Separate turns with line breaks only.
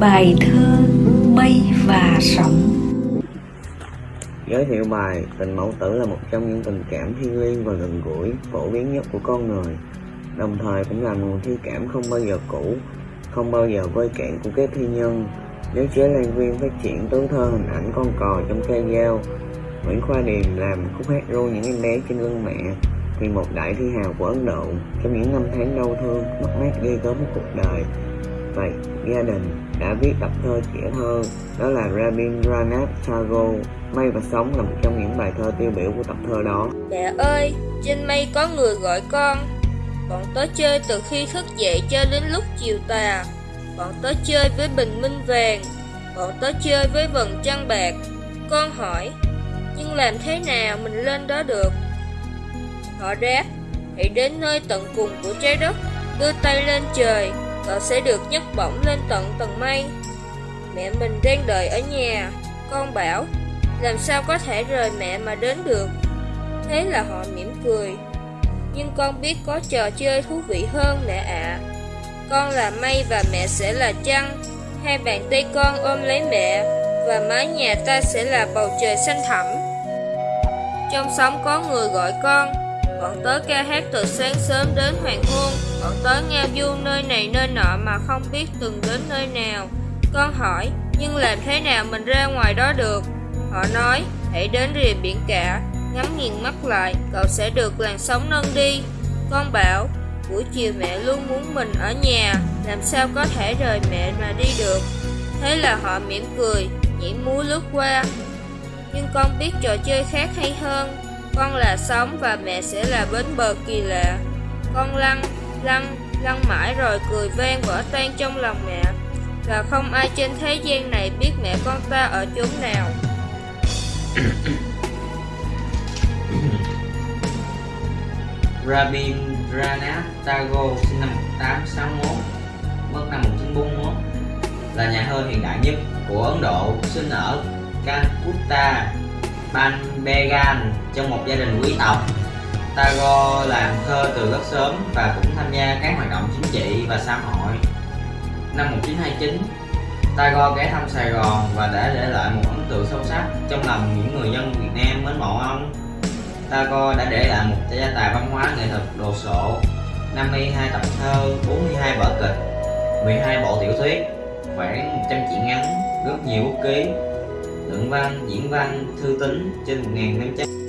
Bài thơ Mây và Sóng.
Giới thiệu bài Tình mẫu tử là một trong những tình cảm thiêng liêng và gần gũi, phổ biến nhất của con người. Đồng thời cũng là nguồn thi cảm không bao giờ cũ, không bao giờ vơi cạn của các thi nhân. Nếu chế lan viên phát triển tứ thơ hình ảnh con cò trong cây dao Nguyễn Khoa Điềm làm khúc hát ru những em bé trên lưng mẹ thì một đại thi hào của Ấn Độ trong những năm tháng đau thương, mất mát ghê gớm của cuộc đời. Vậy, gia đình đã viết tập thơ trẻ thơ đó là Rabindranath Tagore. Mây và Sống là một trong những bài thơ tiêu biểu của tập thơ đó.
Mẹ ơi, trên mây có người gọi con. Bọn tớ chơi từ khi thức dậy cho đến lúc chiều tà. Bọn tớ chơi với bình minh vàng Bọn tớ chơi với vầng trăng bạc. Con hỏi Nhưng làm thế nào mình lên đó được? Họ đáp Hãy đến nơi tận cùng của trái đất Đưa tay lên trời. Cậu sẽ được nhấc bổng lên tận tầng mây. Mẹ mình đang đợi ở nhà. Con bảo, Làm sao có thể rời mẹ mà đến được? Thế là họ mỉm cười. Nhưng con biết có trò chơi thú vị hơn mẹ ạ. Con là mây và mẹ sẽ là trăng. Hai bàn tay con ôm lấy mẹ Và mái nhà ta sẽ là bầu trời xanh thẳm. Trong sóng có người gọi con Bọn tớ ca hát từ sáng sớm đến hoàng hôn. Bọn tớ ngao du nơi này nơi nọ mà không biết từng đến nơi nào. Con hỏi, nhưng làm thế nào mình ra ngoài đó được? Họ nói, hãy đến rìa biển cả Ngắm nghiền mắt lại, cậu sẽ được làn sóng nâng đi. Con bảo, buổi chiều mẹ luôn muốn mình ở nhà Làm sao có thể rời mẹ mà đi được? Thế là họ mỉm cười, nhảy múa lướt qua. Nhưng con biết trò chơi khác hay hơn con là sống và mẹ sẽ là bến bờ kỳ lạ. Con lăn, lăn, lăn mãi rồi cười vang vỡ tan trong lòng mẹ. Và không ai trên thế gian này biết mẹ con ta ở chốn nào.
Rabindranath Tagore sinh năm 1861 mất năm 1941 là nhà thơ hiện đại nhất của Ấn Độ sinh ở Calcutta. Banbegan trong một gia đình quý tộc. Tagore làm thơ từ rất sớm và cũng tham gia các hoạt động chính trị và xã hội. Năm 1929, Tagore ghé thăm Sài Gòn và đã để lại một ấn tượng sâu sắc trong lòng những người dân Việt Nam mến mộ ông. Tagore đã để lại một gia tài văn hóa nghệ thuật đồ sộ, 52 tập thơ, 42 vở kịch, 12 bộ tiểu thuyết, khoảng 100 truyện ngắn, rất nhiều bút ký, luận văn, diễn văn, thư tín trên 1.500